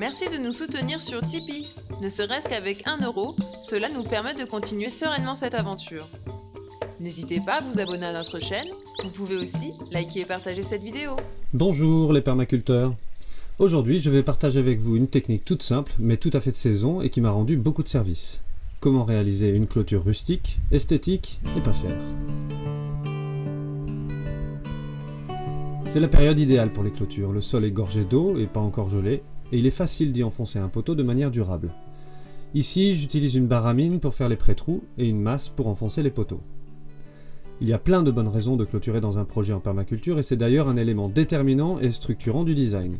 Merci de nous soutenir sur Tipeee. Ne serait-ce qu'avec 1 euro, cela nous permet de continuer sereinement cette aventure. N'hésitez pas à vous abonner à notre chaîne. Vous pouvez aussi liker et partager cette vidéo. Bonjour les permaculteurs. Aujourd'hui, je vais partager avec vous une technique toute simple, mais tout à fait de saison et qui m'a rendu beaucoup de services. Comment réaliser une clôture rustique, esthétique et pas chère. C'est la période idéale pour les clôtures. Le sol est gorgé d'eau et pas encore gelé, et il est facile d'y enfoncer un poteau de manière durable. Ici, j'utilise une baramine pour faire les pré-trous et une masse pour enfoncer les poteaux. Il y a plein de bonnes raisons de clôturer dans un projet en permaculture et c'est d'ailleurs un élément déterminant et structurant du design.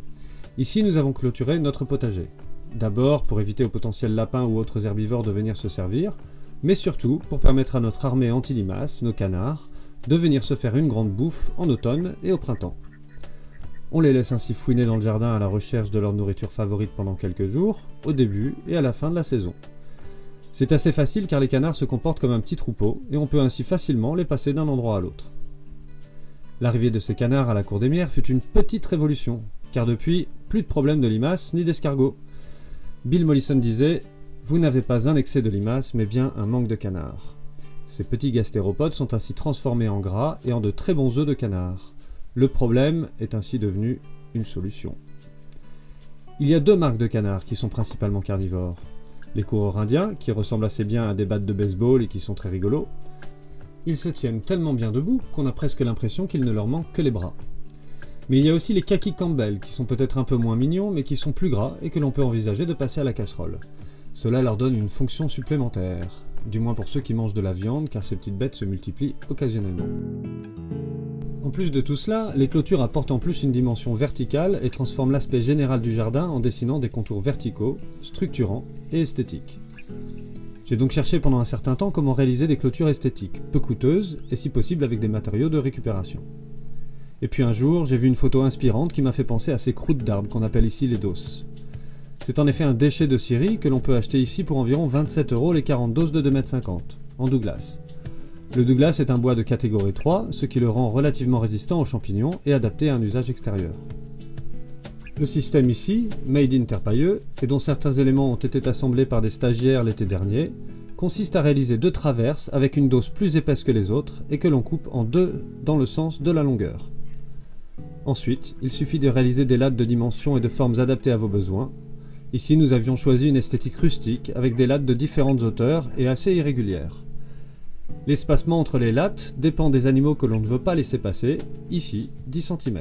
Ici, nous avons clôturé notre potager. D'abord pour éviter aux potentiels lapins ou autres herbivores de venir se servir, mais surtout pour permettre à notre armée anti-limaces, nos canards, de venir se faire une grande bouffe en automne et au printemps. On les laisse ainsi fouiner dans le jardin à la recherche de leur nourriture favorite pendant quelques jours, au début et à la fin de la saison. C'est assez facile car les canards se comportent comme un petit troupeau et on peut ainsi facilement les passer d'un endroit à l'autre. L'arrivée de ces canards à la cour des mières fut une petite révolution, car depuis, plus de problèmes de limaces ni d'escargots. Bill Mollison disait « Vous n'avez pas un excès de limaces, mais bien un manque de canards ». Ces petits gastéropodes sont ainsi transformés en gras et en de très bons œufs de canard. Le problème est ainsi devenu une solution. Il y a deux marques de canards qui sont principalement carnivores. Les coureurs indiens, qui ressemblent assez bien à des battes de baseball et qui sont très rigolos. Ils se tiennent tellement bien debout qu'on a presque l'impression qu'il ne leur manque que les bras. Mais il y a aussi les kaki Campbell, qui sont peut-être un peu moins mignons, mais qui sont plus gras et que l'on peut envisager de passer à la casserole. Cela leur donne une fonction supplémentaire, du moins pour ceux qui mangent de la viande, car ces petites bêtes se multiplient occasionnellement. En plus de tout cela, les clôtures apportent en plus une dimension verticale et transforment l'aspect général du jardin en dessinant des contours verticaux, structurants et esthétiques. J'ai donc cherché pendant un certain temps comment réaliser des clôtures esthétiques, peu coûteuses et si possible avec des matériaux de récupération. Et puis un jour, j'ai vu une photo inspirante qui m'a fait penser à ces croûtes d'arbres qu'on appelle ici les doses. C'est en effet un déchet de scierie que l'on peut acheter ici pour environ 27 euros les 40 doses de 2,50 m, en Douglas. Le Douglas est un bois de catégorie 3, ce qui le rend relativement résistant aux champignons et adapté à un usage extérieur. Le système ici, made in Terpailleux, et dont certains éléments ont été assemblés par des stagiaires l'été dernier, consiste à réaliser deux traverses avec une dose plus épaisse que les autres et que l'on coupe en deux dans le sens de la longueur. Ensuite, il suffit de réaliser des lattes de dimensions et de formes adaptées à vos besoins. Ici, nous avions choisi une esthétique rustique avec des lattes de différentes hauteurs et assez irrégulières. L'espacement entre les lattes dépend des animaux que l'on ne veut pas laisser passer, ici 10 cm.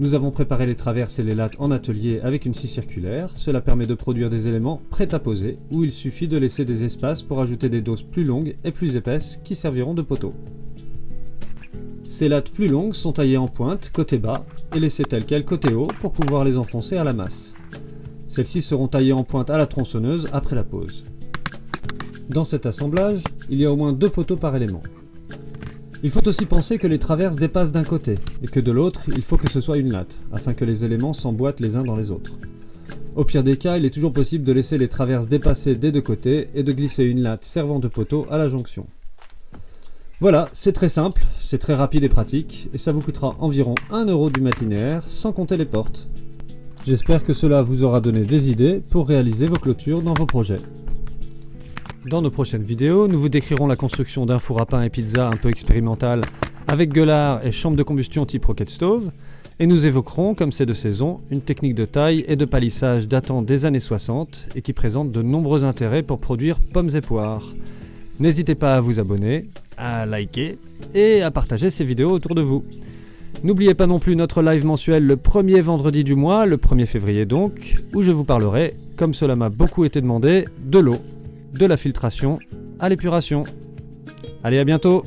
Nous avons préparé les traverses et les lattes en atelier avec une scie circulaire, cela permet de produire des éléments prêts à poser, où il suffit de laisser des espaces pour ajouter des doses plus longues et plus épaisses qui serviront de poteaux. Ces lattes plus longues sont taillées en pointe côté bas et laissées telles quelles côté haut pour pouvoir les enfoncer à la masse. Celles-ci seront taillées en pointe à la tronçonneuse après la pose. Dans cet assemblage, il y a au moins deux poteaux par élément. Il faut aussi penser que les traverses dépassent d'un côté, et que de l'autre, il faut que ce soit une latte, afin que les éléments s'emboîtent les uns dans les autres. Au pire des cas, il est toujours possible de laisser les traverses dépasser des deux côtés et de glisser une latte servant de poteau à la jonction. Voilà, c'est très simple, c'est très rapide et pratique, et ça vous coûtera environ 1 euro du mètre linéaire, sans compter les portes. J'espère que cela vous aura donné des idées pour réaliser vos clôtures dans vos projets. Dans nos prochaines vidéos, nous vous décrirons la construction d'un four à pain et pizza un peu expérimental avec gueulard et chambre de combustion type rocket stove, et nous évoquerons, comme c'est de saison, une technique de taille et de palissage datant des années 60 et qui présente de nombreux intérêts pour produire pommes et poires. N'hésitez pas à vous abonner, à liker et à partager ces vidéos autour de vous. N'oubliez pas non plus notre live mensuel le premier vendredi du mois, le 1er février donc, où je vous parlerai, comme cela m'a beaucoup été demandé, de l'eau de la filtration à l'épuration. Allez, à bientôt